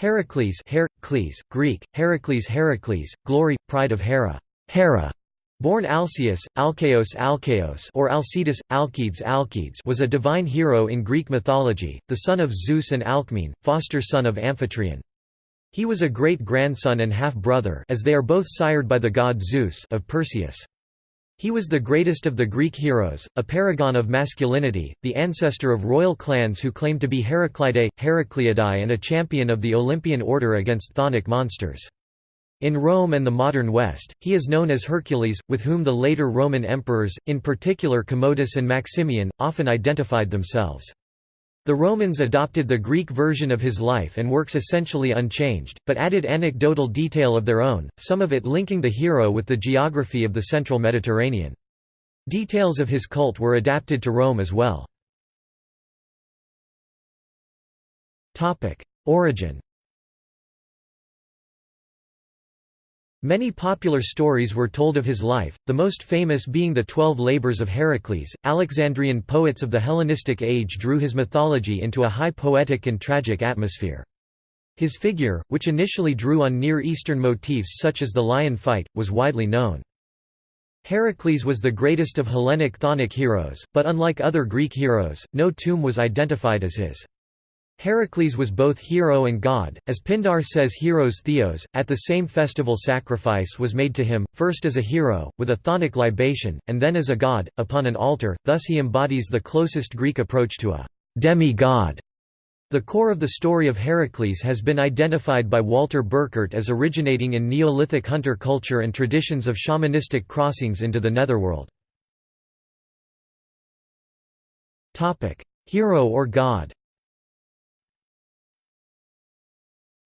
Heracles Heracles, Greek, Heracles Heracles, glory, pride of Hera, Hera. Born Alcaeus, Alcaeus Alcaeus or Alcides Alcides was a divine hero in Greek mythology, the son of Zeus and Alcmene, foster son of Amphitryon. He was a great-grandson and half-brother as they are both sired by the god Zeus of Perseus. He was the greatest of the Greek heroes, a paragon of masculinity, the ancestor of royal clans who claimed to be Heraclidae, Heracleidae and a champion of the Olympian order against chthonic monsters. In Rome and the modern West, he is known as Hercules, with whom the later Roman emperors, in particular Commodus and Maximian, often identified themselves. The Romans adopted the Greek version of his life and works essentially unchanged, but added anecdotal detail of their own, some of it linking the hero with the geography of the central Mediterranean. Details of his cult were adapted to Rome as well. Origin Many popular stories were told of his life, the most famous being the Twelve Labors of Heracles. Alexandrian poets of the Hellenistic age drew his mythology into a high poetic and tragic atmosphere. His figure, which initially drew on Near Eastern motifs such as the lion fight, was widely known. Heracles was the greatest of Hellenic chthonic heroes, but unlike other Greek heroes, no tomb was identified as his. Heracles was both hero and god, as Pindar says Heros Theos. At the same festival, sacrifice was made to him, first as a hero, with a chthonic libation, and then as a god, upon an altar, thus he embodies the closest Greek approach to a demi-god. The core of the story of Heracles has been identified by Walter Burkert as originating in Neolithic hunter culture and traditions of shamanistic crossings into the netherworld. Hero or god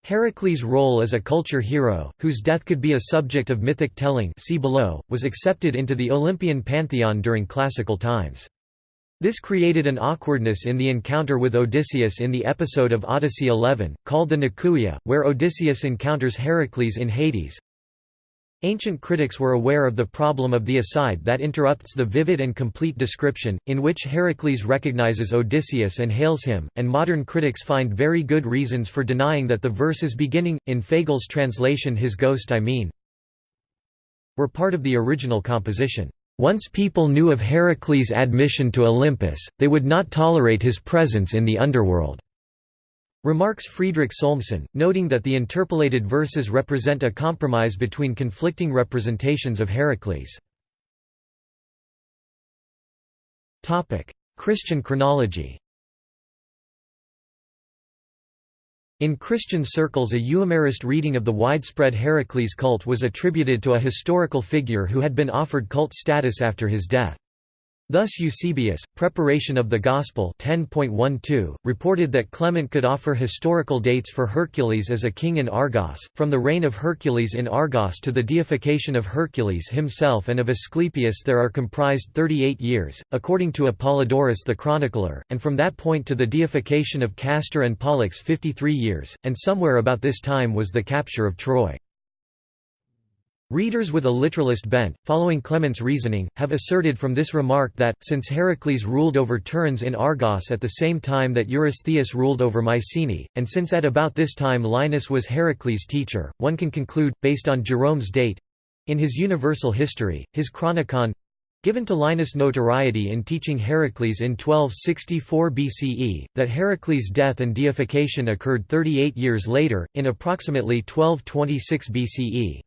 Heracles' role as a culture hero, whose death could be a subject of mythic telling see below, was accepted into the Olympian pantheon during classical times. This created an awkwardness in the encounter with Odysseus in the episode of Odyssey 11, called the Nekuia, where Odysseus encounters Heracles in Hades. Ancient critics were aware of the problem of the aside that interrupts the vivid and complete description, in which Heracles recognizes Odysseus and hails him, and modern critics find very good reasons for denying that the verses beginning, in Fagles' translation his ghost I mean, were part of the original composition. Once people knew of Heracles' admission to Olympus, they would not tolerate his presence in the underworld. Remarks Friedrich Solmsen, noting that the interpolated verses represent a compromise between conflicting representations of Heracles. Christian chronology In Christian circles a Euhemerist reading of the widespread Heracles cult was attributed to a historical figure who had been offered cult status after his death. Thus Eusebius, Preparation of the Gospel 10.12, reported that Clement could offer historical dates for Hercules as a king in Argos, from the reign of Hercules in Argos to the deification of Hercules himself and of Asclepius there are comprised 38 years, according to Apollodorus the chronicler, and from that point to the deification of Castor and Pollux 53 years, and somewhere about this time was the capture of Troy. Readers with a literalist bent, following Clement's reasoning, have asserted from this remark that, since Heracles ruled over Tiryns in Argos at the same time that Eurystheus ruled over Mycenae, and since at about this time Linus was Heracles' teacher, one can conclude, based on Jerome's date—in his Universal History, his Chronicon, given to Linus notoriety in teaching Heracles in 1264 BCE, that Heracles' death and deification occurred 38 years later, in approximately 1226 BCE.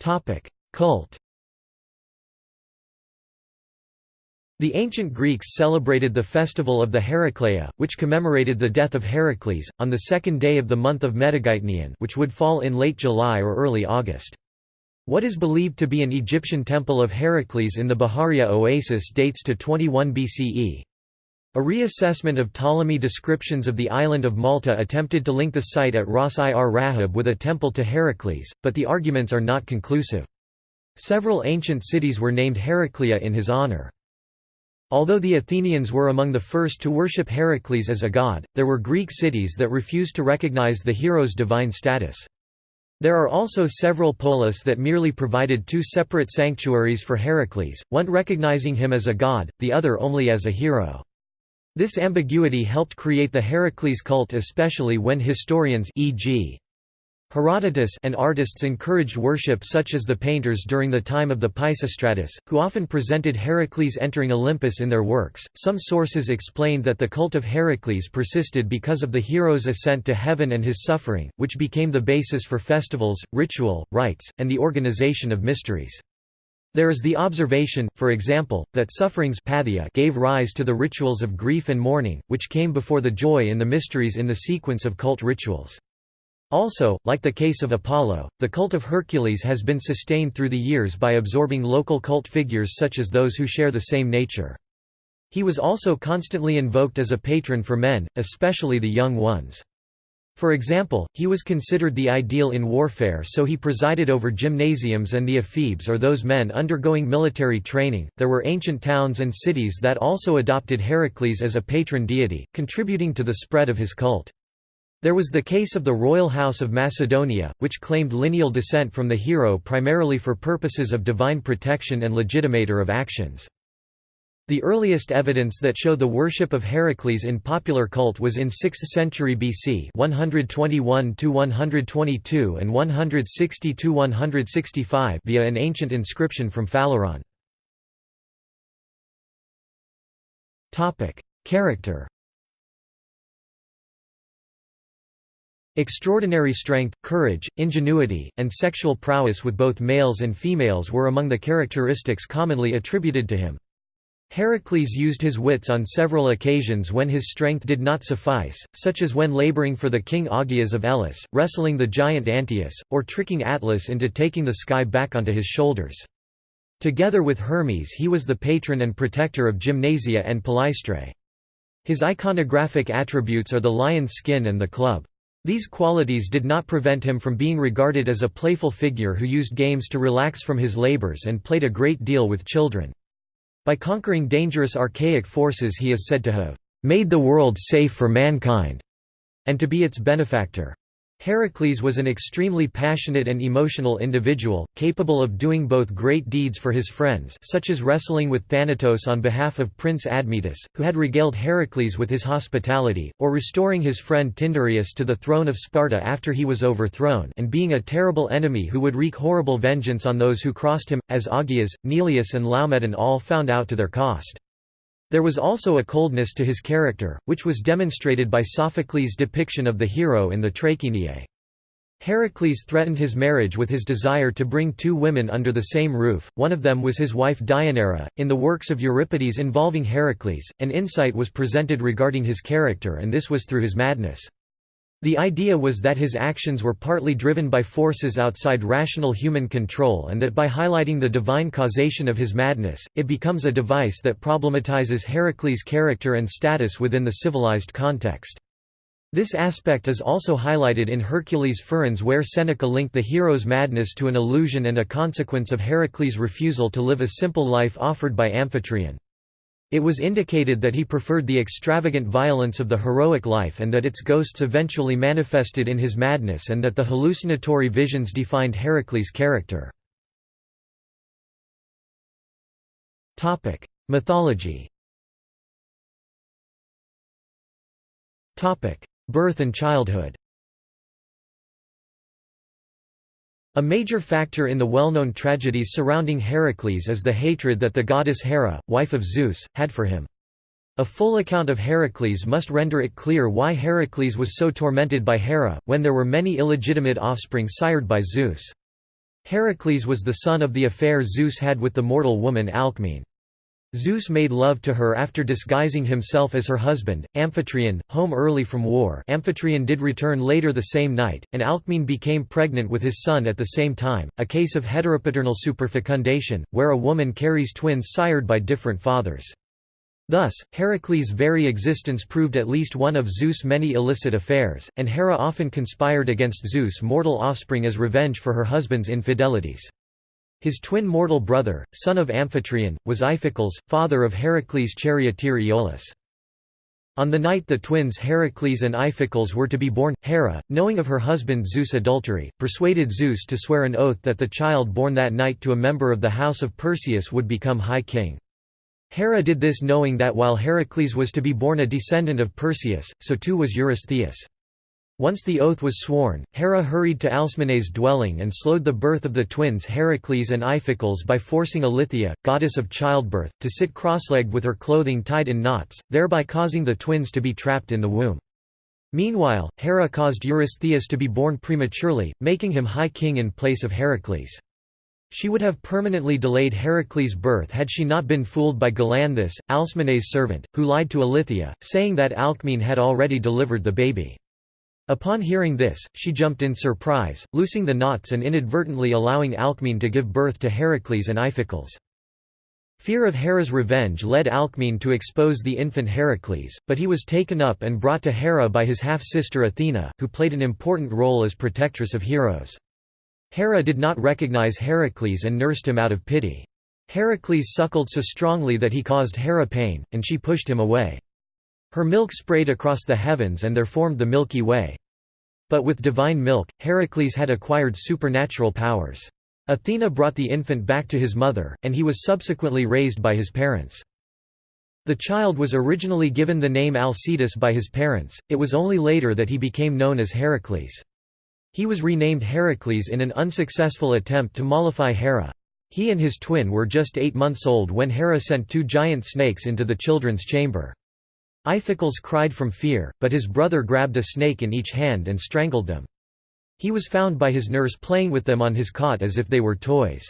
Topic: Cult. The ancient Greeks celebrated the festival of the Heracleia, which commemorated the death of Heracles, on the second day of the month of Metageitnion which would fall in late July or early August. What is believed to be an Egyptian temple of Heracles in the Bahariya oasis dates to 21 BCE. A reassessment of Ptolemy descriptions of the island of Malta attempted to link the site at Ras ir Rahab with a temple to Heracles, but the arguments are not conclusive. Several ancient cities were named Heraclea in his honor. Although the Athenians were among the first to worship Heracles as a god, there were Greek cities that refused to recognize the hero's divine status. There are also several polis that merely provided two separate sanctuaries for Heracles, one recognizing him as a god, the other only as a hero. This ambiguity helped create the Heracles cult especially when historians e.g. Herodotus and artists encouraged worship such as the painters during the time of the Pisistratus, who often presented Heracles entering Olympus in their works. Some sources explained that the cult of Heracles persisted because of the hero's ascent to heaven and his suffering, which became the basis for festivals, ritual, rites, and the organization of mysteries. There is the observation, for example, that sufferings gave rise to the rituals of grief and mourning, which came before the joy in the mysteries in the sequence of cult rituals. Also, like the case of Apollo, the cult of Hercules has been sustained through the years by absorbing local cult figures such as those who share the same nature. He was also constantly invoked as a patron for men, especially the young ones. For example, he was considered the ideal in warfare so he presided over gymnasiums and the ephebes or those men undergoing military training. There were ancient towns and cities that also adopted Heracles as a patron deity, contributing to the spread of his cult. There was the case of the royal house of Macedonia, which claimed lineal descent from the hero primarily for purposes of divine protection and legitimator of actions. The earliest evidence that show the worship of Heracles in popular cult was in 6th century BC 121–122 and 160–165 via an ancient inscription from Phaleron. Character Extraordinary strength, courage, ingenuity, and sexual prowess with both males and females were among the characteristics commonly attributed to him. Heracles used his wits on several occasions when his strength did not suffice, such as when laboring for the king Augeas of Elis, wrestling the giant Antaeus, or tricking Atlas into taking the sky back onto his shoulders. Together with Hermes he was the patron and protector of Gymnasia and Palaistrae. His iconographic attributes are the lion's skin and the club. These qualities did not prevent him from being regarded as a playful figure who used games to relax from his labors and played a great deal with children. By conquering dangerous archaic forces he is said to have made the world safe for mankind, and to be its benefactor. Heracles was an extremely passionate and emotional individual, capable of doing both great deeds for his friends such as wrestling with Thanatos on behalf of Prince Admetus, who had regaled Heracles with his hospitality, or restoring his friend Tyndareus to the throne of Sparta after he was overthrown and being a terrible enemy who would wreak horrible vengeance on those who crossed him, as Augeas, Neleus and Laomedon all found out to their cost. There was also a coldness to his character, which was demonstrated by Sophocles' depiction of the hero in the Trachiniae. Heracles threatened his marriage with his desire to bring two women under the same roof, one of them was his wife Deianira. In the works of Euripides involving Heracles, an insight was presented regarding his character and this was through his madness. The idea was that his actions were partly driven by forces outside rational human control and that by highlighting the divine causation of his madness, it becomes a device that problematizes Heracles' character and status within the civilized context. This aspect is also highlighted in Hercules Furens where Seneca linked the hero's madness to an illusion and a consequence of Heracles' refusal to live a simple life offered by Amphitryon. It was indicated that he preferred the extravagant violence of the heroic life and that its ghosts eventually manifested in his madness and that the hallucinatory visions defined Heracles' character. Mythology Birth and childhood A major factor in the well-known tragedies surrounding Heracles is the hatred that the goddess Hera, wife of Zeus, had for him. A full account of Heracles must render it clear why Heracles was so tormented by Hera, when there were many illegitimate offspring sired by Zeus. Heracles was the son of the affair Zeus had with the mortal woman Alcmene. Zeus made love to her after disguising himself as her husband, Amphitryon, home early from war Amphitryon did return later the same night, and Alcmene became pregnant with his son at the same time, a case of heteropaternal superfecundation, where a woman carries twins sired by different fathers. Thus, Heracles' very existence proved at least one of Zeus' many illicit affairs, and Hera often conspired against Zeus' mortal offspring as revenge for her husband's infidelities. His twin mortal brother, son of Amphitryon, was Iphicles, father of Heracles' charioteer Iolaus. On the night the twins Heracles and Iphicles were to be born, Hera, knowing of her husband Zeus' adultery, persuaded Zeus to swear an oath that the child born that night to a member of the house of Perseus would become High King. Hera did this knowing that while Heracles was to be born a descendant of Perseus, so too was Eurystheus. Once the oath was sworn, Hera hurried to Alcmene's dwelling and slowed the birth of the twins Heracles and Iphicles by forcing Eileithyia, goddess of childbirth, to sit cross-legged with her clothing tied in knots, thereby causing the twins to be trapped in the womb. Meanwhile, Hera caused Eurystheus to be born prematurely, making him High King in place of Heracles. She would have permanently delayed Heracles' birth had she not been fooled by Galanthus, Alcmene's servant, who lied to Eileithyia, saying that Alcmene had already delivered the baby. Upon hearing this, she jumped in surprise, loosing the knots and inadvertently allowing Alcmene to give birth to Heracles and Iphicles. Fear of Hera's revenge led Alcmene to expose the infant Heracles, but he was taken up and brought to Hera by his half-sister Athena, who played an important role as protectress of heroes. Hera did not recognize Heracles and nursed him out of pity. Heracles suckled so strongly that he caused Hera pain, and she pushed him away. Her milk sprayed across the heavens and there formed the Milky Way. But with divine milk, Heracles had acquired supernatural powers. Athena brought the infant back to his mother, and he was subsequently raised by his parents. The child was originally given the name Alcetus by his parents, it was only later that he became known as Heracles. He was renamed Heracles in an unsuccessful attempt to mollify Hera. He and his twin were just eight months old when Hera sent two giant snakes into the children's chamber. Iphicles cried from fear, but his brother grabbed a snake in each hand and strangled them. He was found by his nurse playing with them on his cot as if they were toys.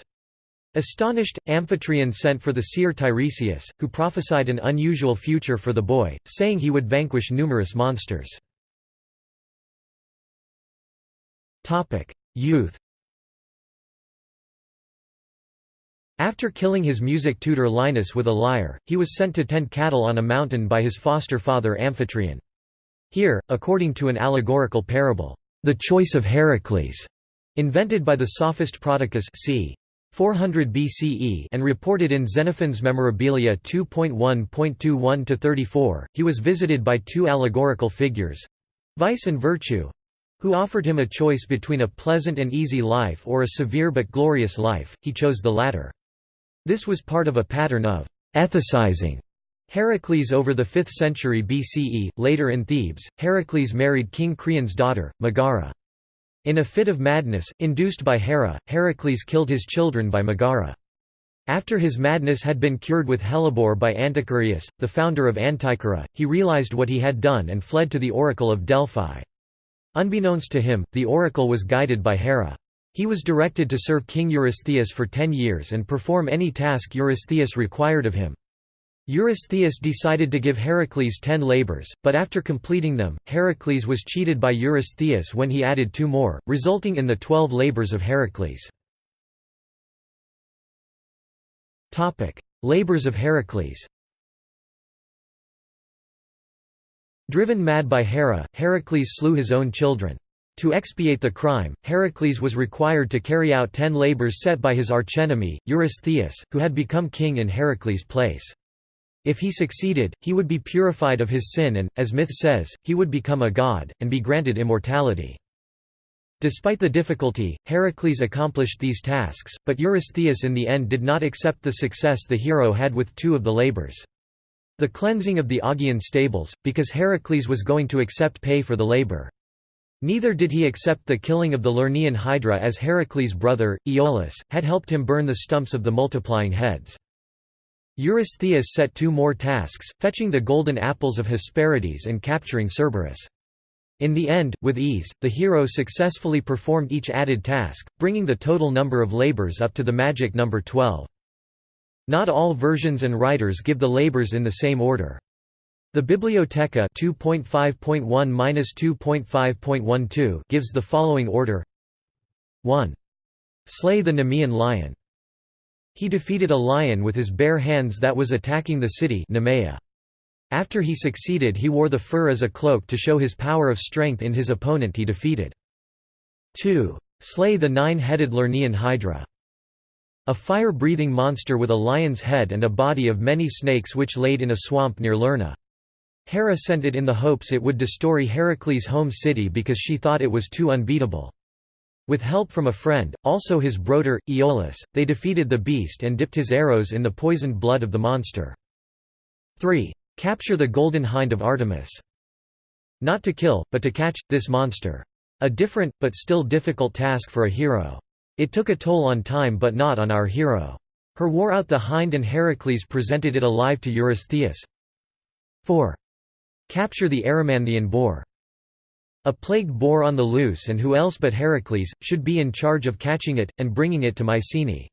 Astonished, Amphitryon sent for the seer Tiresias, who prophesied an unusual future for the boy, saying he would vanquish numerous monsters. Youth After killing his music tutor Linus with a lyre, he was sent to tend cattle on a mountain by his foster father Amphitryon. Here, according to an allegorical parable, the choice of Heracles, invented by the sophist Prodicus c. 400 BCE and reported in Xenophon's Memorabilia 2.1.21-34, he was visited by two allegorical figures—vice and virtue—who offered him a choice between a pleasant and easy life or a severe but glorious life, he chose the latter. This was part of a pattern of ethicizing Heracles over the 5th century BCE. Later in Thebes, Heracles married King Creon's daughter, Megara. In a fit of madness, induced by Hera, Heracles killed his children by Megara. After his madness had been cured with hellebore by Anticyreus, the founder of Anticyra, he realized what he had done and fled to the oracle of Delphi. Unbeknownst to him, the oracle was guided by Hera. He was directed to serve King Eurystheus for ten years and perform any task Eurystheus required of him. Eurystheus decided to give Heracles ten labors, but after completing them, Heracles was cheated by Eurystheus when he added two more, resulting in the twelve labors of Heracles. labors of Heracles Driven mad by Hera, Heracles slew his own children. To expiate the crime, Heracles was required to carry out ten labors set by his archenemy, Eurystheus, who had become king in Heracles' place. If he succeeded, he would be purified of his sin and, as myth says, he would become a god, and be granted immortality. Despite the difficulty, Heracles accomplished these tasks, but Eurystheus in the end did not accept the success the hero had with two of the labors. The cleansing of the Augean stables, because Heracles was going to accept pay for the labor. Neither did he accept the killing of the Lernaean Hydra as Heracles' brother, Iolaus, had helped him burn the stumps of the multiplying heads. Eurystheus set two more tasks, fetching the golden apples of Hesperides and capturing Cerberus. In the end, with ease, the hero successfully performed each added task, bringing the total number of labors up to the magic number 12. Not all versions and writers give the labors in the same order. The Bibliotheca 2.5.1-2.5.12 gives the following order 1. Slay the Nemean lion. He defeated a lion with his bare hands that was attacking the city Nemea. After he succeeded he wore the fur as a cloak to show his power of strength in his opponent he defeated. 2. Slay the nine-headed Lernaean Hydra. A fire-breathing monster with a lion's head and a body of many snakes which laid in a swamp near Lerna. Hera sent it in the hopes it would destroy Heracles' home city because she thought it was too unbeatable. With help from a friend, also his brother, Iolaus, they defeated the beast and dipped his arrows in the poisoned blood of the monster. 3. Capture the golden hind of Artemis. Not to kill, but to catch, this monster. A different, but still difficult task for a hero. It took a toll on time but not on our hero. Her wore out the hind and Heracles presented it alive to Eurystheus. 4. Capture the Erymanthean boar. A plagued boar on the loose and who else but Heracles, should be in charge of catching it, and bringing it to Mycenae.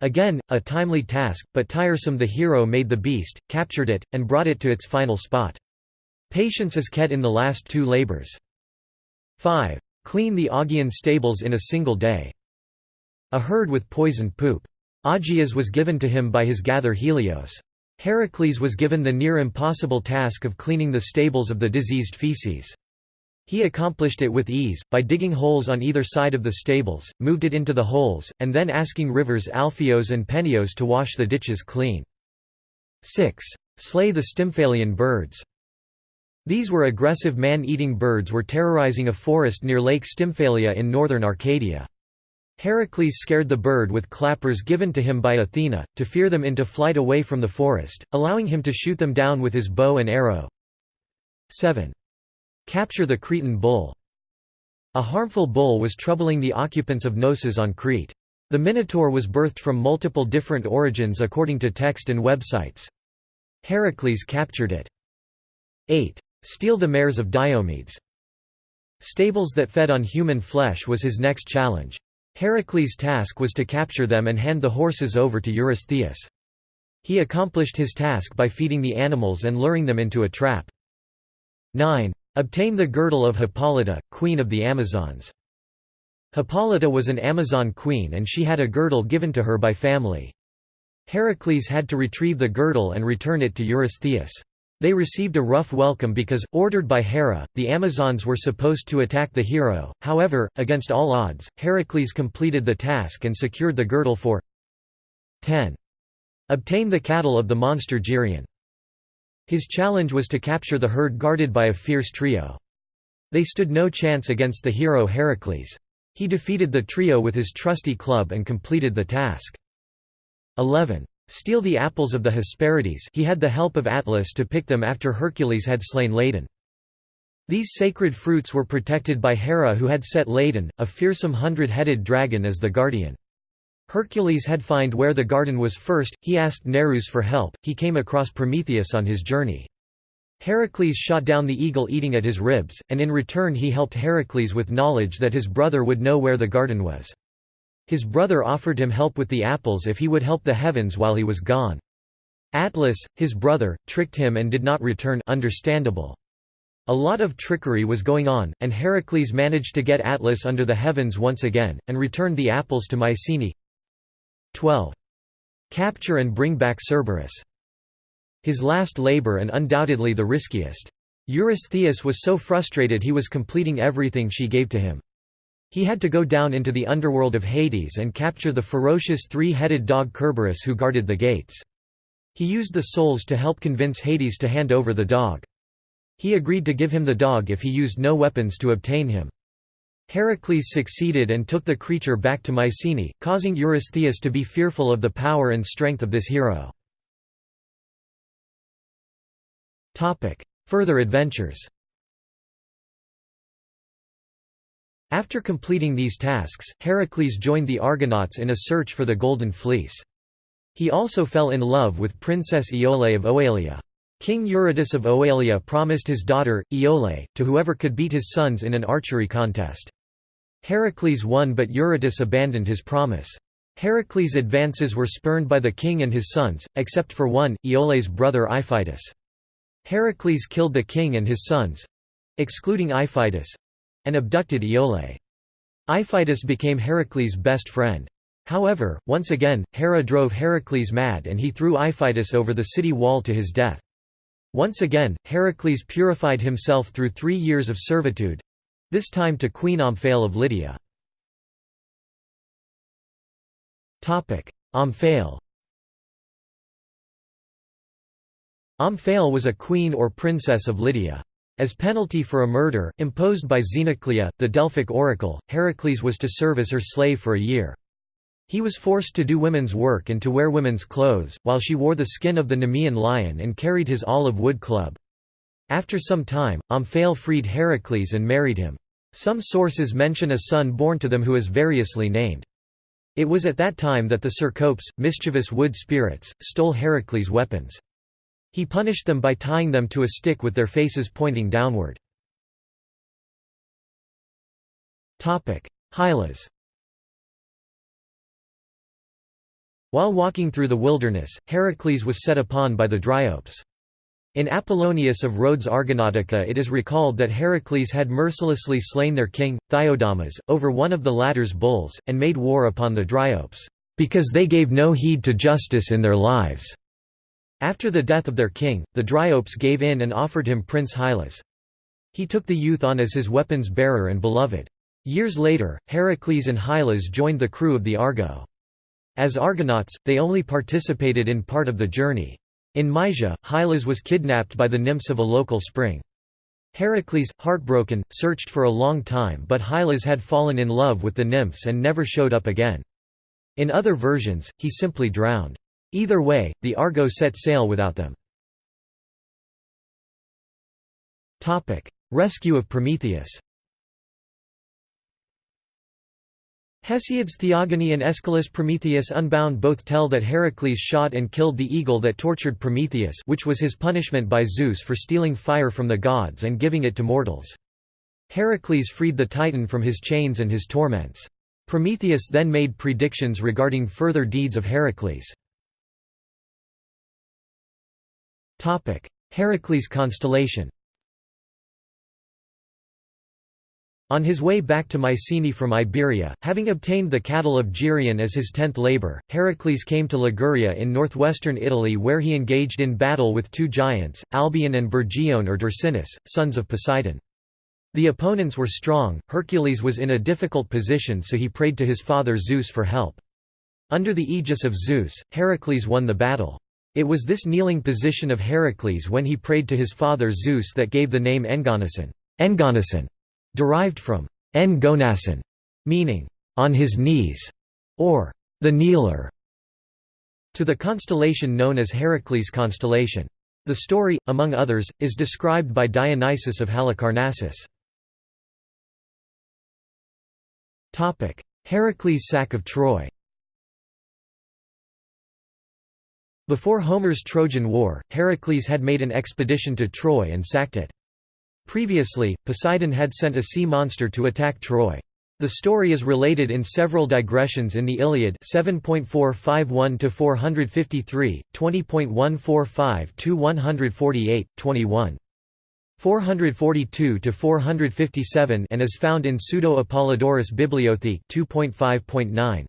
Again, a timely task, but tiresome the hero made the beast, captured it, and brought it to its final spot. Patience is kept in the last two labors. 5. Clean the Augean stables in a single day. A herd with poisoned poop. Augeas was given to him by his gather Helios. Heracles was given the near impossible task of cleaning the stables of the diseased feces. He accomplished it with ease, by digging holes on either side of the stables, moved it into the holes, and then asking rivers Alpheos and Penios to wash the ditches clean. 6. Slay the Stymphalian birds. These were aggressive man-eating birds were terrorizing a forest near Lake Stymphalia in northern Arcadia. Heracles scared the bird with clappers given to him by Athena, to fear them into flight away from the forest, allowing him to shoot them down with his bow and arrow. 7. Capture the Cretan bull. A harmful bull was troubling the occupants of Knossos on Crete. The Minotaur was birthed from multiple different origins according to text and websites. Heracles captured it. 8. Steal the mares of Diomedes. Stables that fed on human flesh was his next challenge. Heracles' task was to capture them and hand the horses over to Eurystheus. He accomplished his task by feeding the animals and luring them into a trap. 9. Obtain the girdle of Hippolyta, queen of the Amazons. Hippolyta was an Amazon queen and she had a girdle given to her by family. Heracles had to retrieve the girdle and return it to Eurystheus. They received a rough welcome because, ordered by Hera, the Amazons were supposed to attack the hero, however, against all odds, Heracles completed the task and secured the girdle for 10. Obtain the cattle of the monster Geryon. His challenge was to capture the herd guarded by a fierce trio. They stood no chance against the hero Heracles. He defeated the trio with his trusty club and completed the task. 11. Steal the apples of the Hesperides he had the help of Atlas to pick them after Hercules had slain Ladon. These sacred fruits were protected by Hera who had set Ladon, a fearsome hundred-headed dragon as the guardian. Hercules had find where the garden was first, he asked Nereus for help, he came across Prometheus on his journey. Heracles shot down the eagle eating at his ribs, and in return he helped Heracles with knowledge that his brother would know where the garden was. His brother offered him help with the apples if he would help the heavens while he was gone. Atlas, his brother, tricked him and did not return understandable. A lot of trickery was going on, and Heracles managed to get Atlas under the heavens once again, and returned the apples to Mycenae. 12. Capture and bring back Cerberus. His last labor and undoubtedly the riskiest. Eurystheus was so frustrated he was completing everything she gave to him. He had to go down into the underworld of Hades and capture the ferocious three-headed dog Kerberos who guarded the gates. He used the souls to help convince Hades to hand over the dog. He agreed to give him the dog if he used no weapons to obtain him. Heracles succeeded and took the creature back to Mycenae, causing Eurystheus to be fearful of the power and strength of this hero. Further adventures After completing these tasks, Heracles joined the Argonauts in a search for the Golden Fleece. He also fell in love with Princess Iole of Oelia. King Eurytus of Oelia promised his daughter, Iole, to whoever could beat his sons in an archery contest. Heracles won but Eurytus abandoned his promise. Heracles' advances were spurned by the king and his sons, except for one, Iole's brother Iphitus. Heracles killed the king and his sons—excluding Iphitus—and abducted Iole. Iphitus became Heracles' best friend. However, once again, Hera drove Heracles mad and he threw Iphitus over the city wall to his death. Once again, Heracles purified himself through three years of servitude, this time to Queen Omphale of Lydia. Omphale Omphale was a queen or princess of Lydia. As penalty for a murder, imposed by Xenoclea, the Delphic oracle, Heracles was to serve as her slave for a year. He was forced to do women's work and to wear women's clothes, while she wore the skin of the Nemean lion and carried his olive wood club. After some time, Omphale freed Heracles and married him. Some sources mention a son born to them who is variously named. It was at that time that the Cercopes, mischievous wood spirits, stole Heracles' weapons. He punished them by tying them to a stick with their faces pointing downward. Hylas While walking through the wilderness, Heracles was set upon by the Dryopes. In Apollonius of Rhodes Argonautica it is recalled that Heracles had mercilessly slain their king, Thiodamas, over one of the latter's bulls, and made war upon the Dryopes, "...because they gave no heed to justice in their lives." After the death of their king, the Dryopes gave in and offered him Prince Hylas. He took the youth on as his weapons bearer and beloved. Years later, Heracles and Hylas joined the crew of the Argo. As Argonauts, they only participated in part of the journey. In Mysia, Hylas was kidnapped by the nymphs of a local spring. Heracles, heartbroken, searched for a long time but Hylas had fallen in love with the nymphs and never showed up again. In other versions, he simply drowned. Either way, the Argo set sail without them. Rescue of Prometheus Hesiod's Theogony and Aeschylus' Prometheus Unbound both tell that Heracles shot and killed the eagle that tortured Prometheus which was his punishment by Zeus for stealing fire from the gods and giving it to mortals. Heracles freed the Titan from his chains and his torments. Prometheus then made predictions regarding further deeds of Heracles. Heracles constellation On his way back to Mycenae from Iberia, having obtained the cattle of Geryon as his tenth labour, Heracles came to Liguria in northwestern Italy where he engaged in battle with two giants, Albion and Bergione or Dersinus, sons of Poseidon. The opponents were strong, Hercules was in a difficult position so he prayed to his father Zeus for help. Under the aegis of Zeus, Heracles won the battle. It was this kneeling position of Heracles when he prayed to his father Zeus that gave the name Engonason, Engonason derived from en gonasin, meaning on his knees, or the kneeler, to the constellation known as Heracles constellation. The story, among others, is described by Dionysius of Halicarnassus. Heracles' sack of Troy Before Homer's Trojan War, Heracles had made an expedition to Troy and sacked it. Previously, Poseidon had sent a sea monster to attack Troy. The story is related in several digressions in the Iliad 7.451 to 453, 20.145 to 148, 21. 442–457 and is found in Pseudo-Apollodorus Bibliotheca 2.5.9.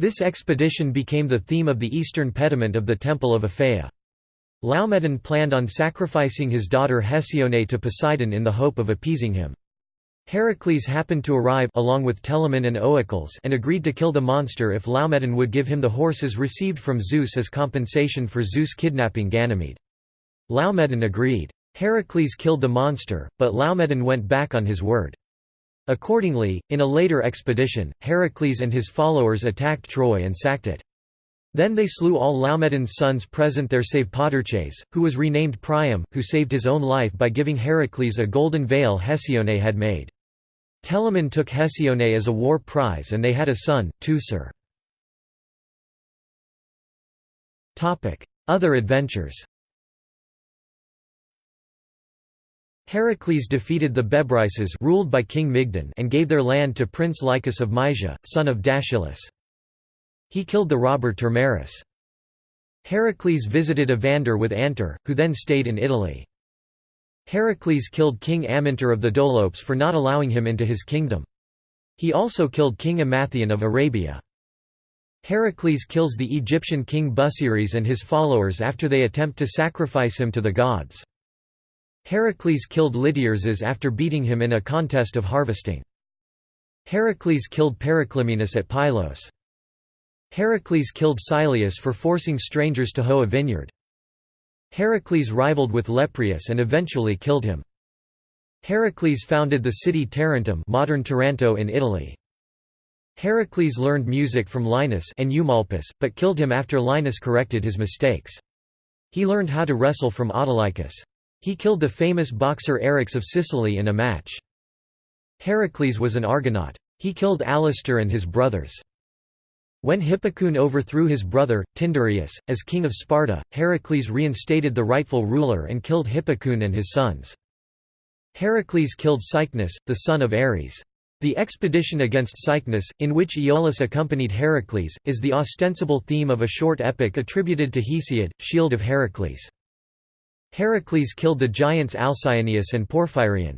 This expedition became the theme of the eastern pediment of the Temple of Aphaea. Laomedon planned on sacrificing his daughter Hesione to Poseidon in the hope of appeasing him. Heracles happened to arrive along with Telamon and Oicles and agreed to kill the monster if Laomedon would give him the horses received from Zeus as compensation for Zeus kidnapping Ganymede. Laomedon agreed. Heracles killed the monster, but Laomedon went back on his word. Accordingly, in a later expedition, Heracles and his followers attacked Troy and sacked it. Then they slew all Laomedon's sons present there save Podarches, who was renamed Priam, who saved his own life by giving Heracles a golden veil Hesione had made. Telamon took Hesione as a war prize and they had a son, Teucer. Other adventures Heracles defeated the Bebryces ruled by King Mygdon and gave their land to Prince Lycus of Mysia, son of Dascylus. He killed the robber Termerus. Heracles visited Evander with Anter, who then stayed in Italy. Heracles killed King Amyntor of the Dolopes for not allowing him into his kingdom. He also killed King Emathion of Arabia. Heracles kills the Egyptian king Busiris and his followers after they attempt to sacrifice him to the gods. Heracles killed Lityerses after beating him in a contest of harvesting. Heracles killed Periclymenus at Pylos. Heracles killed Syleus for forcing strangers to hoe a vineyard. Heracles rivaled with Lepreus and eventually killed him. Heracles founded the city Tarentum modern Taranto in Italy. Heracles learned music from Linus and Eumolpus, but killed him after Linus corrected his mistakes. He learned how to wrestle from Autolycus. He killed the famous boxer Eryx of Sicily in a match. Heracles was an Argonaut. He killed Alastor and his brothers. When Hippocoon overthrew his brother, Tyndareus, as king of Sparta, Heracles reinstated the rightful ruler and killed Hippocoon and his sons. Heracles killed Cycnus, the son of Ares. The expedition against Cycnus, in which Iolaus accompanied Heracles, is the ostensible theme of a short epic attributed to Hesiod, Shield of Heracles. Heracles killed the giants Alcyoneus and Porphyrion.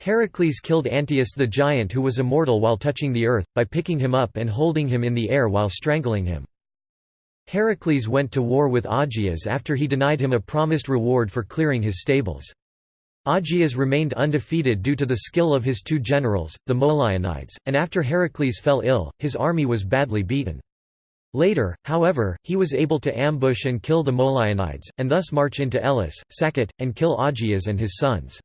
Heracles killed Antaeus the giant who was immortal while touching the earth, by picking him up and holding him in the air while strangling him. Heracles went to war with Augeas after he denied him a promised reward for clearing his stables. Augeas remained undefeated due to the skill of his two generals, the Molionides, and after Heracles fell ill, his army was badly beaten. Later, however, he was able to ambush and kill the Molionides, and thus march into Elis, sack it, and kill Augeas and his sons.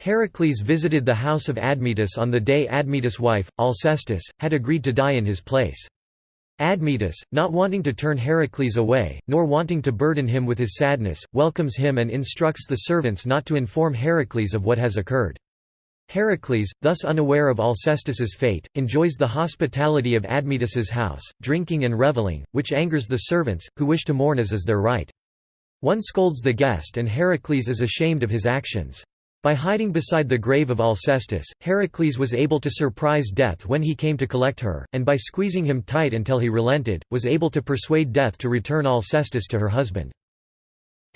Heracles visited the house of Admetus on the day Admetus' wife, Alcestis, had agreed to die in his place. Admetus, not wanting to turn Heracles away, nor wanting to burden him with his sadness, welcomes him and instructs the servants not to inform Heracles of what has occurred. Heracles, thus unaware of Alcestis's fate, enjoys the hospitality of Admetus's house, drinking and reveling, which angers the servants, who wish to mourn as is their right. One scolds the guest and Heracles is ashamed of his actions. By hiding beside the grave of Alcestis, Heracles was able to surprise Death when he came to collect her, and by squeezing him tight until he relented, was able to persuade Death to return Alcestis to her husband.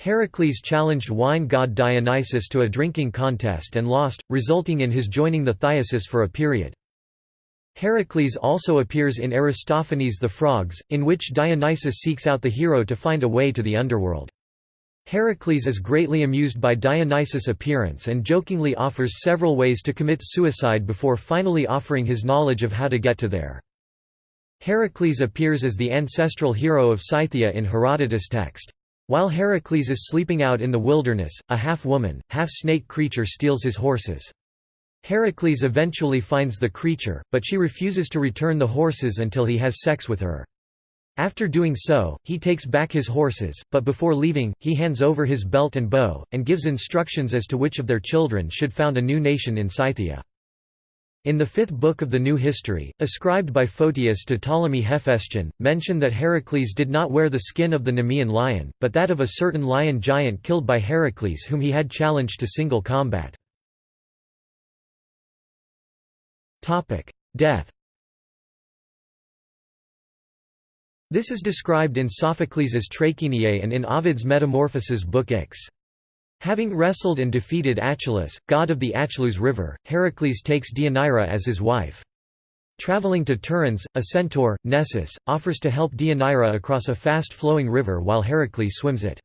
Heracles challenged wine god Dionysus to a drinking contest and lost, resulting in his joining the Thiasus for a period. Heracles also appears in Aristophanes' The Frogs, in which Dionysus seeks out the hero to find a way to the underworld. Heracles is greatly amused by Dionysus' appearance and jokingly offers several ways to commit suicide before finally offering his knowledge of how to get to there. Heracles appears as the ancestral hero of Scythia in Herodotus' text. While Heracles is sleeping out in the wilderness, a half-woman, half-snake creature steals his horses. Heracles eventually finds the creature, but she refuses to return the horses until he has sex with her. After doing so, he takes back his horses, but before leaving, he hands over his belt and bow, and gives instructions as to which of their children should found a new nation in Scythia. In the fifth book of the New History, ascribed by Photius to Ptolemy Hephaestion, mention that Heracles did not wear the skin of the Nemean lion, but that of a certain lion giant killed by Heracles whom he had challenged to single combat. Death This is described in Sophocles' Trachiniae and in Ovid's Metamorphoses Book X. Having wrestled and defeated Achelous, god of the Achelous River, Heracles takes Deianira as his wife. Traveling to Tiryns, a centaur, Nessus, offers to help Deianira across a fast-flowing river while Heracles swims it.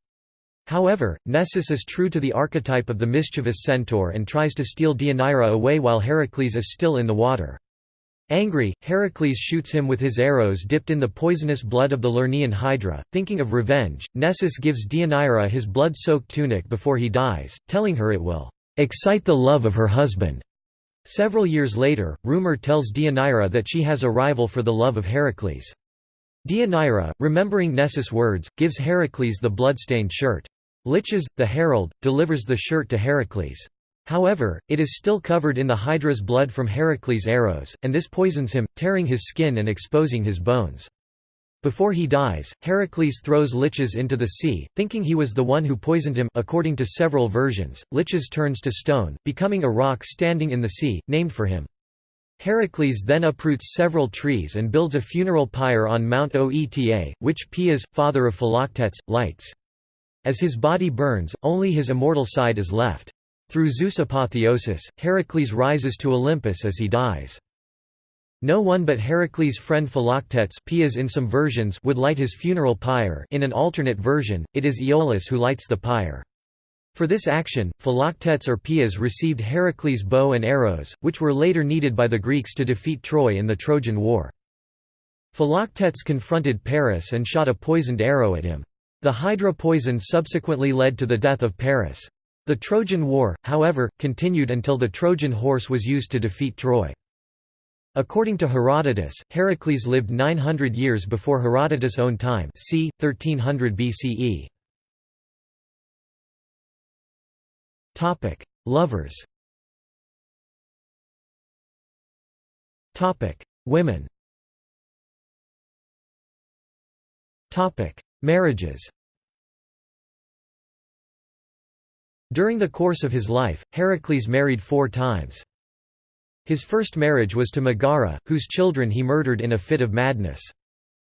However, Nessus is true to the archetype of the mischievous centaur and tries to steal Deianira away while Heracles is still in the water. Angry, Heracles shoots him with his arrows dipped in the poisonous blood of the Lernaean Hydra. Thinking of revenge, Nessus gives Deianira his blood-soaked tunic before he dies, telling her it will excite the love of her husband. Several years later, rumor tells Deianira that she has a rival for the love of Heracles. Deianira, remembering Nessus' words, gives Heracles the blood-stained shirt. Lichas, the herald, delivers the shirt to Heracles. However, it is still covered in the Hydra's blood from Heracles' arrows, and this poisons him, tearing his skin and exposing his bones. Before he dies, Heracles throws Lichas into the sea, thinking he was the one who poisoned him according to several versions, Lichas turns to stone, becoming a rock standing in the sea, named for him. Heracles then uproots several trees and builds a funeral pyre on Mount Oeta, which Poeas, father of Philoctetes, lights. As his body burns, only his immortal side is left. Through Zeus' apotheosis, Heracles rises to Olympus as he dies. No one but Heracles' friend Philoctetes Poeas in some versions would light his funeral pyre in an alternate version, it is Iolaus who lights the pyre. For this action, Philoctetes or Poeas received Heracles' bow and arrows, which were later needed by the Greeks to defeat Troy in the Trojan War. Philoctetes confronted Paris and shot a poisoned arrow at him. The Hydra poison subsequently led to the death of Paris. The Trojan War, however, continued until the Trojan horse was used to defeat Troy. According to Herodotus, Heracles lived 900 years before Herodotus' own time c. 1300 BCE. Lovers Women Marriages During the course of his life, Heracles married four times. His first marriage was to Megara, whose children he murdered in a fit of madness.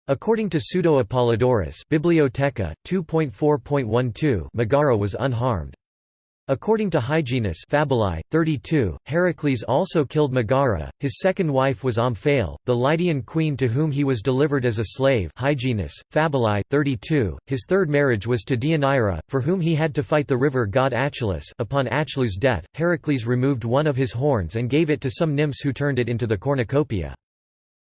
According to Pseudo-Apollodorus Bibliotheca, 2.4.12 Megara was unharmed. According to Hyginus Fabulae, 32, Heracles also killed Megara, his second wife was Omphale, the Lydian queen to whom he was delivered as a slave Hyginus, Fabulae, 32, his third marriage was to Deianira, for whom he had to fight the river god Achelous upon Achelous' death, Heracles removed one of his horns and gave it to some nymphs who turned it into the cornucopia.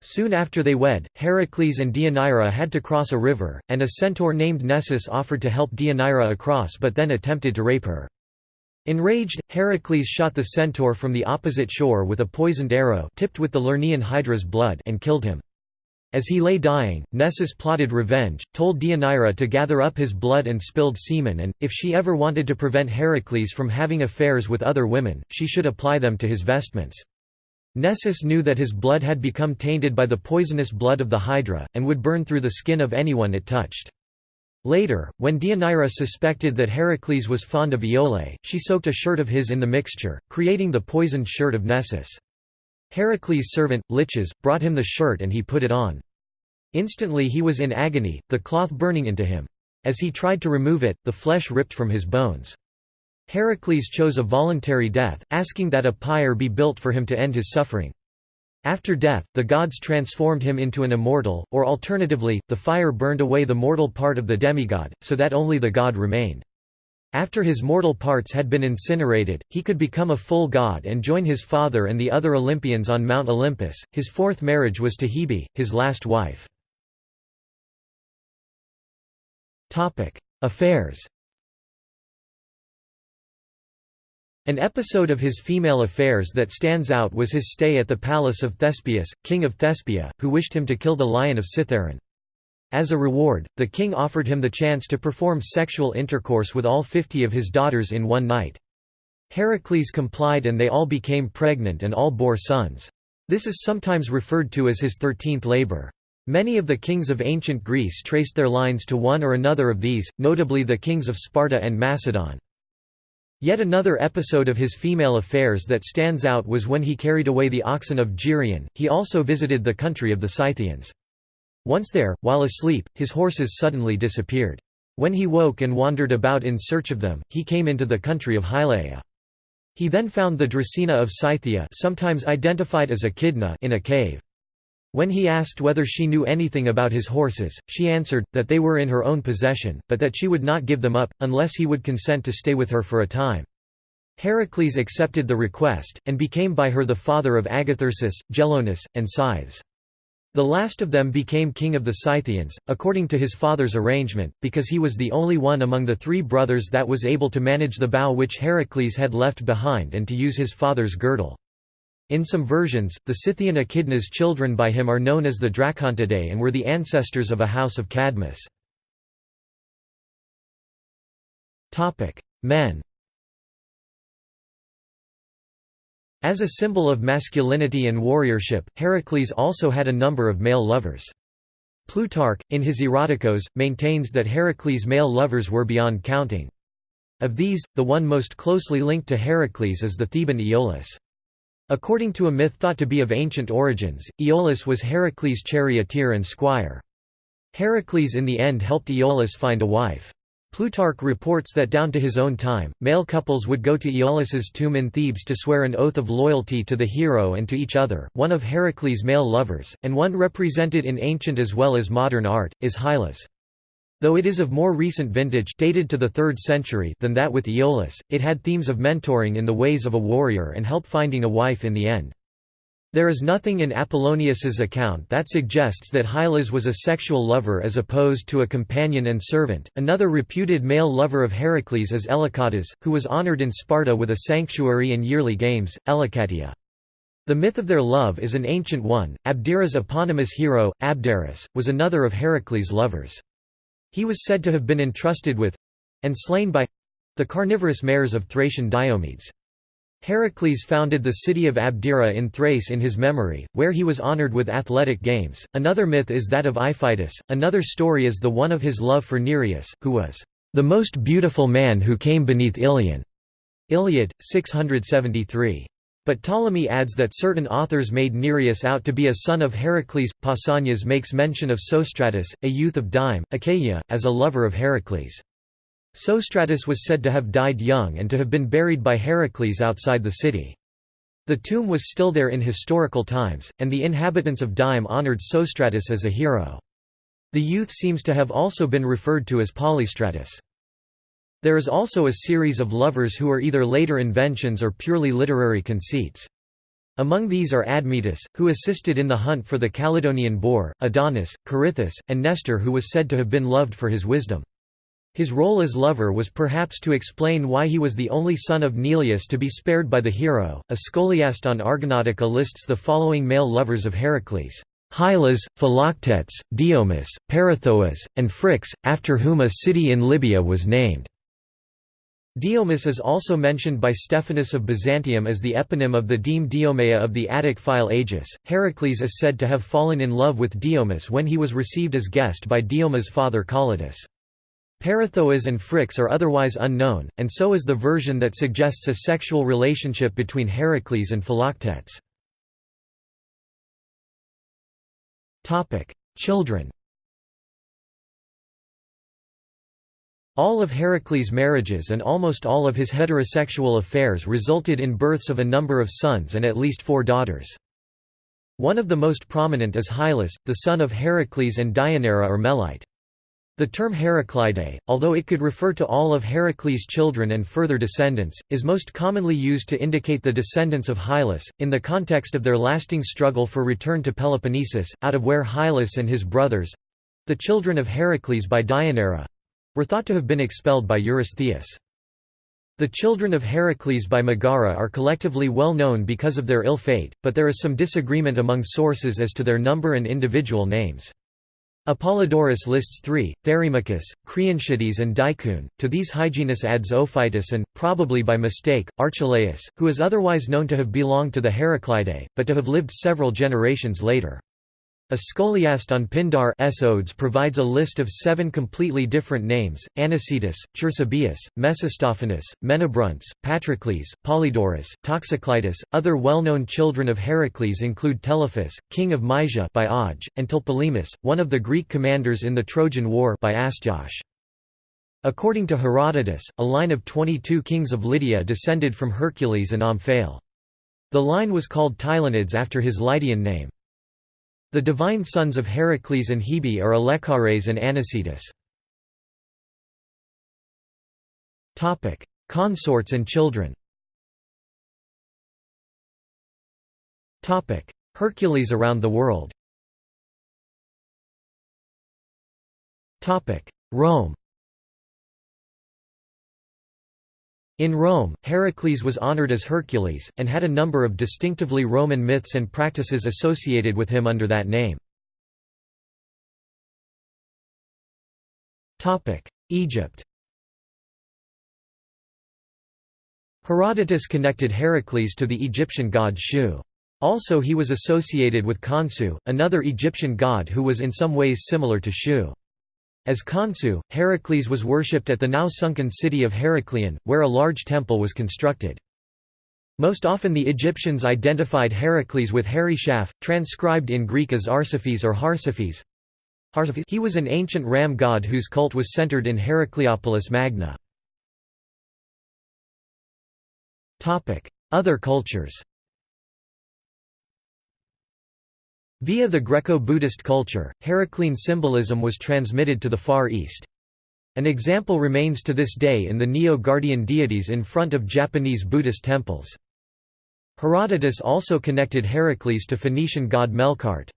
Soon after they wed, Heracles and Deianira had to cross a river, and a centaur named Nessus offered to help Deianira across but then attempted to rape her. Enraged, Heracles shot the centaur from the opposite shore with a poisoned arrow tipped with the Lernaean Hydra's blood and killed him. As he lay dying, Nessus plotted revenge, told Deianira to gather up his blood and spilled semen and, if she ever wanted to prevent Heracles from having affairs with other women, she should apply them to his vestments. Nessus knew that his blood had become tainted by the poisonous blood of the Hydra, and would burn through the skin of anyone it touched. Later, when Deianira suspected that Heracles was fond of Iole, she soaked a shirt of his in the mixture, creating the poisoned shirt of Nessus. Heracles' servant, Lichas, brought him the shirt and he put it on. Instantly he was in agony, the cloth burning into him. As he tried to remove it, the flesh ripped from his bones. Heracles chose a voluntary death, asking that a pyre be built for him to end his suffering. After death, the gods transformed him into an immortal, or alternatively, the fire burned away the mortal part of the demigod, so that only the god remained. After his mortal parts had been incinerated, he could become a full god and join his father and the other Olympians on Mount Olympus. His fourth marriage was to Hebe, his last wife. Affairs An episode of his female affairs that stands out was his stay at the palace of Thespius, king of Thespia, who wished him to kill the lion of Cithaeron. As a reward, the king offered him the chance to perform sexual intercourse with all fifty of his daughters in one night. Heracles complied and they all became pregnant and all bore sons. This is sometimes referred to as his thirteenth labor. Many of the kings of ancient Greece traced their lines to one or another of these, notably the kings of Sparta and Macedon. Yet another episode of his female affairs that stands out was when he carried away the oxen of Geryon. He also visited the country of the Scythians. Once there, while asleep, his horses suddenly disappeared. When he woke and wandered about in search of them, he came into the country of Hylaea. He then found the Dracaena of Scythia sometimes identified as Echidna in a cave. When he asked whether she knew anything about his horses, she answered, that they were in her own possession, but that she would not give them up, unless he would consent to stay with her for a time. Heracles accepted the request, and became by her the father of Agathyrsus, Gelonus, and Scythes. The last of them became king of the Scythians, according to his father's arrangement, because he was the only one among the three brothers that was able to manage the bow which Heracles had left behind and to use his father's girdle. In some versions, the Scythian Echidna's children by him are known as the Dracontidae and were the ancestors of a house of Cadmus. Men As a symbol of masculinity and warriorship, Heracles also had a number of male lovers. Plutarch, in his Eroticos, maintains that Heracles' male lovers were beyond counting. Of these, the one most closely linked to Heracles is the Theban Iolaus. According to a myth thought to be of ancient origins, Iolaus was Heracles' charioteer and squire. Heracles in the end helped Iolaus find a wife. Plutarch reports that down to his own time, male couples would go to Iolaus's tomb in Thebes to swear an oath of loyalty to the hero and to each other. One of Heracles' male lovers, and one represented in ancient as well as modern art, is Hylas. Though it is of more recent vintage dated to the 3rd century than that with Iolaus, it had themes of mentoring in the ways of a warrior and help finding a wife in the end. There is nothing in Apollonius's account that suggests that Hylas was a sexual lover as opposed to a companion and servant. Another reputed male lover of Heracles is Elacatas, who was honored in Sparta with a sanctuary and yearly games, Elacatia. The myth of their love is an ancient one. Abdera's eponymous hero, Abderus, was another of Heracles' lovers. He was said to have been entrusted with and slain by the carnivorous mares of Thracian Diomedes. Heracles founded the city of Abdera in Thrace in his memory, where he was honored with athletic games. Another myth is that of Iphitus, another story is the one of his love for Nireus, who was the most beautiful man who came beneath Ilion. Iliad, 673. But Ptolemy adds that certain authors made Nireus out to be a son of Heracles. Pausanias makes mention of Sostratus, a youth of Dyme, Achaia, as a lover of Heracles. Sostratus was said to have died young and to have been buried by Heracles outside the city. The tomb was still there in historical times, and the inhabitants of Dyme honored Sostratus as a hero. The youth seems to have also been referred to as Polystratus. There is also a series of lovers who are either later inventions or purely literary conceits. Among these are Admetus, who assisted in the hunt for the Caledonian boar, Adonis, Corythus, and Nestor who was said to have been loved for his wisdom. His role as lover was perhaps to explain why he was the only son of Neleus to be spared by the hero. A scholiast on Argonautica lists the following male lovers of Heracles. Hylas, Philoctetes, Diomus, Peirithous, and Phrix, after whom a city in Libya was named. Diomus is also mentioned by Stephanus of Byzantium as the eponym of the deme Diomeia of the Attic Phyle Aegeis. Heracles is said to have fallen in love with Diomus when he was received as guest by Dioma's father Calidus. Peirithous and Phrix are otherwise unknown, and so is the version that suggests a sexual relationship between Heracles and Philoctetes. Children All of Heracles' marriages and almost all of his heterosexual affairs resulted in births of a number of sons and at least four daughters. One of the most prominent is Hyllus, the son of Heracles and Deianira or Melite. The term Heraclidae, although it could refer to all of Heracles' children and further descendants, is most commonly used to indicate the descendants of Hyllus, in the context of their lasting struggle for return to Peloponnesus, out of where Hyllus and his brothers—the children of Heracles by Deianira, were thought to have been expelled by Eurystheus. The children of Heracles by Megara are collectively well known because of their ill fate, but there is some disagreement among sources as to their number and individual names. Apollodorus lists three, Therimachus, Creontiades and Deicoon, to these Hyginus adds Ophitus and, probably by mistake, Archelaus, who is otherwise known to have belonged to the Heraclidae, but to have lived several generations later. A scholiast on Pindar Odes provides a list of seven completely different names, Anicetus, Chersobaeus, Mesistophanes, Menabrontes, Patrocles, Polydorus, Toxocleitus. Other well-known children of Heracles include Telephus, king of Mysia by Auge, and Tlepolemus, one of the Greek commanders in the Trojan War by Astyoche. According to Herodotus, a line of 22 kings of Lydia descended from Hercules and Omphale. The line was called Tylonids after his Lydian name. The divine sons of Heracles and Hebe are Alexiares and Anicetus. Consorts and children. Hercules around the world. Rome In Rome, Heracles was honored as Hercules, and had a number of distinctively Roman myths and practices associated with him under that name. Egypt Herodotus connected Heracles to the Egyptian god Shu. Also he was associated with Khonsu, another Egyptian god who was in some ways similar to Shu. As Khonsu, Heracles was worshipped at the now sunken city of Heracleion, where a large temple was constructed. Most often the Egyptians identified Heracles with Heryshaf, transcribed in Greek as Arsaphis or Harsaphes. He was an ancient ram god whose cult was centered in Heracleopolis Magna. Other cultures Via the Greco-Buddhist culture, Heraclean symbolism was transmitted to the Far East. An example remains to this day in the Niō-guardian deities in front of Japanese Buddhist temples. Herodotus also connected Heracles to Phoenician god Melkart.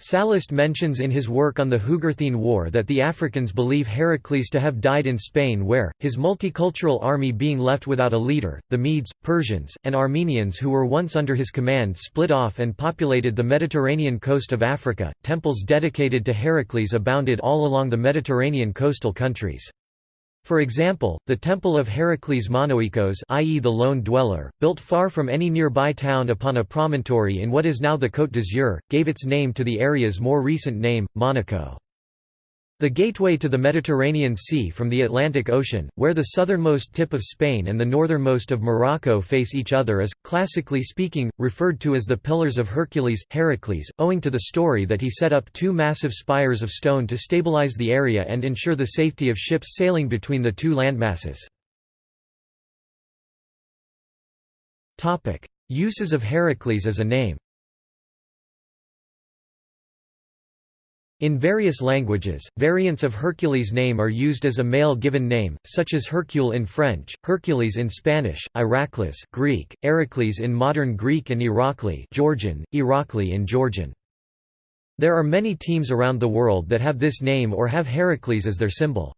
Sallust mentions in his work on the Jugurthine War that the Africans believe Heracles to have died in Spain where, his multicultural army being left without a leader, the Medes, Persians, and Armenians who were once under his command split off and populated the Mediterranean coast of Africa. Temples dedicated to Heracles abounded all along the Mediterranean coastal countries. For example, the Temple of Heracles Monoikos i.e. the lone dweller, built far from any nearby town upon a promontory in what is now the Côte d'Azur, gave its name to the area's more recent name, Monaco. The gateway to the Mediterranean Sea from the Atlantic Ocean, where the southernmost tip of Spain and the northernmost of Morocco face each other is, classically speaking, referred to as the Pillars of Hercules, Heracles, owing to the story that he set up two massive spires of stone to stabilize the area and ensure the safety of ships sailing between the two landmasses. Uses of Heracles as a name In various languages, variants of Hercules' name are used as a male given name, such as Hercule in French, Hercules in Spanish, Iraklis Greek, Eracles in modern Greek and Irakli Georgian, Irakli in Georgian. There are many teams around the world that have this name or have Heracles as their symbol.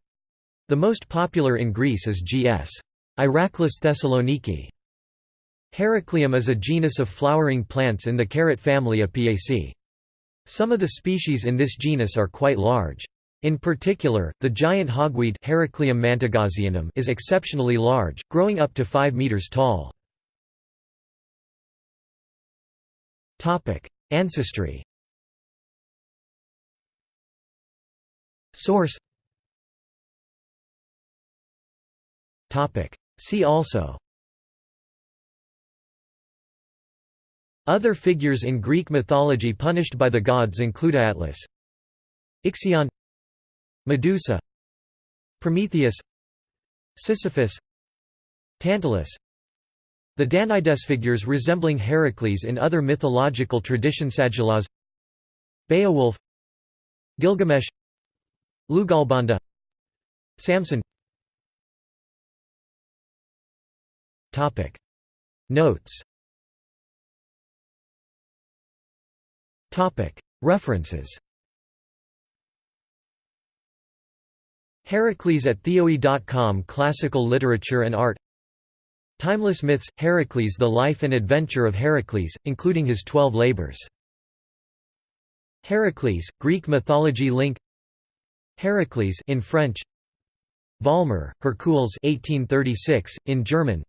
The most popular in Greece is GS. Iraklis Thessaloniki. Heracleum is a genus of flowering plants in the carrot family Apiaceae. Some of the species in this genus are quite large. In particular, the giant hogweed Heracleum is exceptionally large, growing up to 5 meters tall. Ancestry. Source. See also Other figures in Greek mythology punished by the gods include Atlas Ixion Medusa Prometheus Sisyphus Tantalus. The Danaïdes figures resembling Heracles in other mythological traditions Beowulf Gilgamesh Lugalbanda Samson. Notes References. Heracles at Theoi.com Classical Literature and Art. Timeless Myths – Heracles The Life and Adventure of Heracles, including his Twelve Labors. Heracles, Greek mythology link. Heracles in French. Vollmer, Hercules 1836, in German.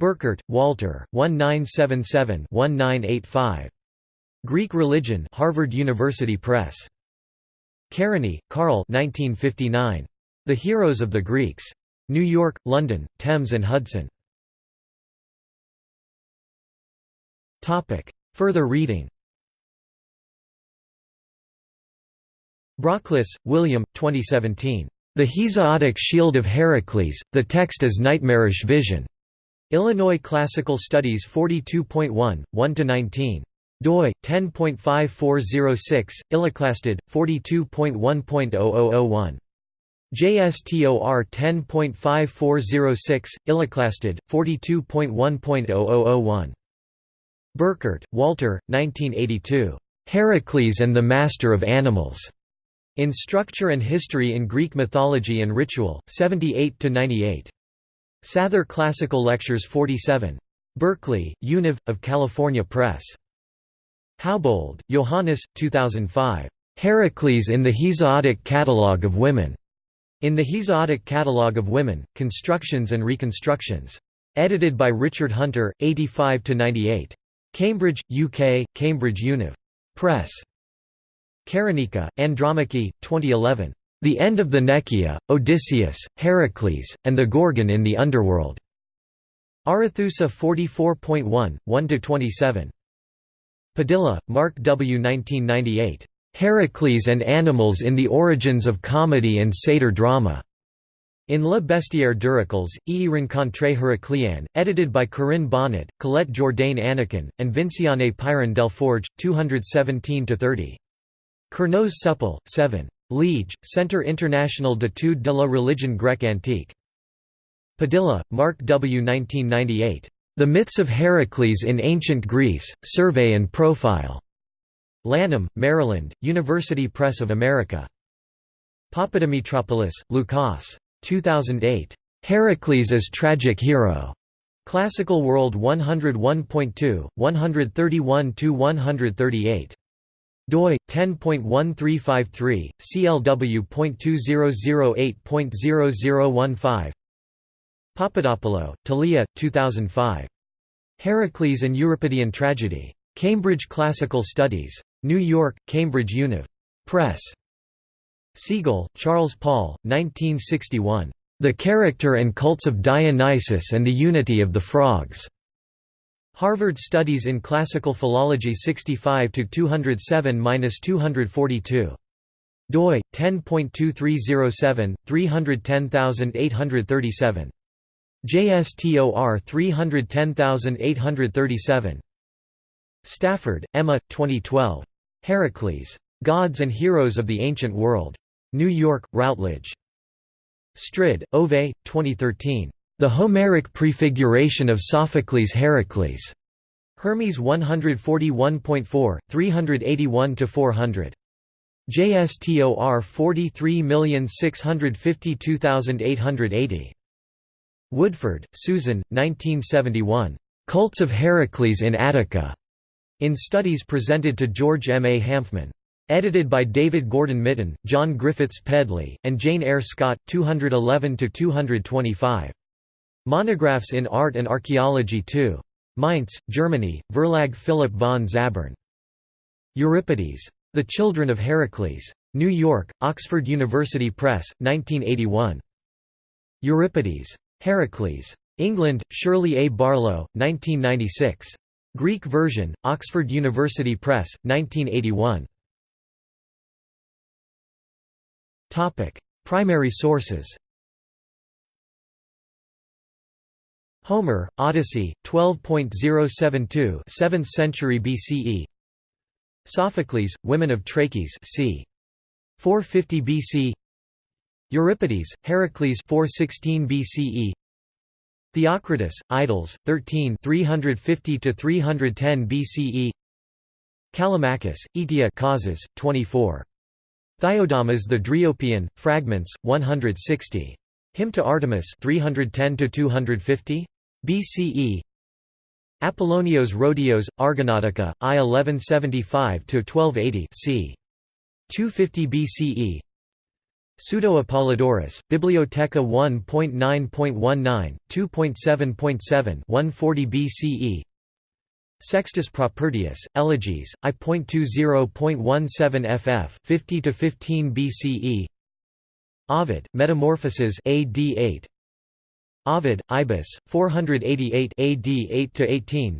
Burkert, Walter, 1977-1985. Greek Religion Harvard University Press. Kerényi, Karl 1959. The Heroes of the Greeks. New York, London, Thames and Hudson. Further reading Brockliss, William, 2017. The Hesiodic Shield of Heracles, the text is nightmarish vision. Illinois Classical Studies 42.1, 1–19 doi 10.5406 illiclasstud 42.1.0001 JSTOR 10.5406 illiclasstud 42.1.0001 Burkert, Walter 1982 Heracles and the Master of Animals. In Structure and History in Greek Mythology and Ritual 78 to 98 Sather Classical Lectures 47 Berkeley, Univ of California Press Haubold, Johannes, 2005. Heracles in the Hesiodic Catalogue of Women. In the Hesiodic Catalogue of Women, Constructions and Reconstructions. Edited by Richard Hunter, 85–98. Cambridge, UK, Cambridge Univ. Press. Karanika, Andromache, 2011. The End of the Nekyia, Odysseus, Heracles, and the Gorgon in the Underworld. Arethusa 44.1, 1–27. Padilla, Mark W. 1998. Heracles and Animals in the Origins of Comedy and Satyr Drama. In Le Bestiaire d'Heracles, E. Rencontre Heracléenne, edited by Corinne Bonnet, Colette Jourdain Annequin, and Vinciane Pirenne Delforge, 217–30. Kernos Supple, 7. Liege, Centre International d'études de la religion grecque antique. Padilla, Mark W. 1998. The Myths of Heracles in Ancient Greece, Survey and Profile. Lanham, Maryland, University Press of America. Papadimitropoulos, Lukas. 2008. Heracles as Tragic Hero. Classical World 101.2, 131–138 doi 10.1353 clw.2008.0015 Papadopoulou, Thalia 2005 Heracles and Euripidean Tragedy. Cambridge Classical Studies. New York Cambridge Univ. Press. Segal Charles Paul 1961 The Character and Cults of Dionysus and the Unity of the Frogs. Harvard Studies in Classical Philology 65 207-242 doi 10.2307 310837 JSTOR 310837 Stafford, Emma 2012 Heracles Gods and Heroes of the Ancient World New York Routledge Strid, Ove 2013 the Homeric prefiguration of Sophocles Heracles. Hermes 141.4, 381–400. JSTOR 43652880. Woodford, Susan, 1971. Cults of Heracles in Attica. In studies presented to George M. A. Hanfmann. Edited by David Gordon Mitten, John Griffiths Pedley, and Jane Ayer Scott, 211–225. Monographs in Art and Archaeology 2. Mainz, Germany, Verlag Philipp von Zabern. Euripides. The Children of Heracles. New York, Oxford University Press, 1981. Euripides. Heracles. England, Shirley A. Barlow, 1996. Greek version, Oxford University Press, 1981. Primary sources Homer, Odyssey, 12.072 7th century BCE Sophocles, Women of Trachis c. 450 BC Euripides, Heracles 416 BCE Theocritus, Idylls, 13 350 310 BCE Callimachus, Aetia causes, 24. Theiodamas the Dryopian, Fragments, 160. Hymn to Artemis 310 250 BCE Apollonios Rhodios, Argonautica, I 1175–1280 c. 250 BCE Pseudo-Apollodorus, Bibliotheca 1.9.19, 2.7.7 140 BCE Sextus Propertius, Elegies, I.20.17 ff 50–15 BCE Ovid, Metamorphoses AD 8 Ovid, Ibis, 488 AD 8–18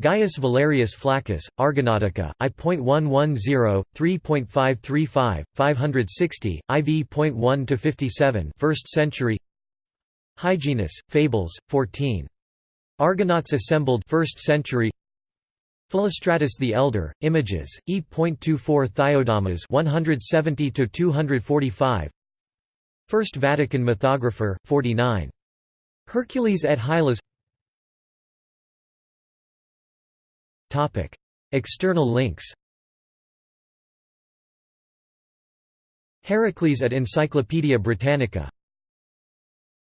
Gaius Valerius Flaccus, Argonautica, I.110, 3.535, 560, IV.1–57 1st century Hyginus, Fables, 14. Argonauts assembled 1st century Philostratus the Elder, Images, E.24 Theiodamas 170 245 First Vatican Mythographer, 49. Hercules et Hylas External links Heracles at Encyclopædia Britannica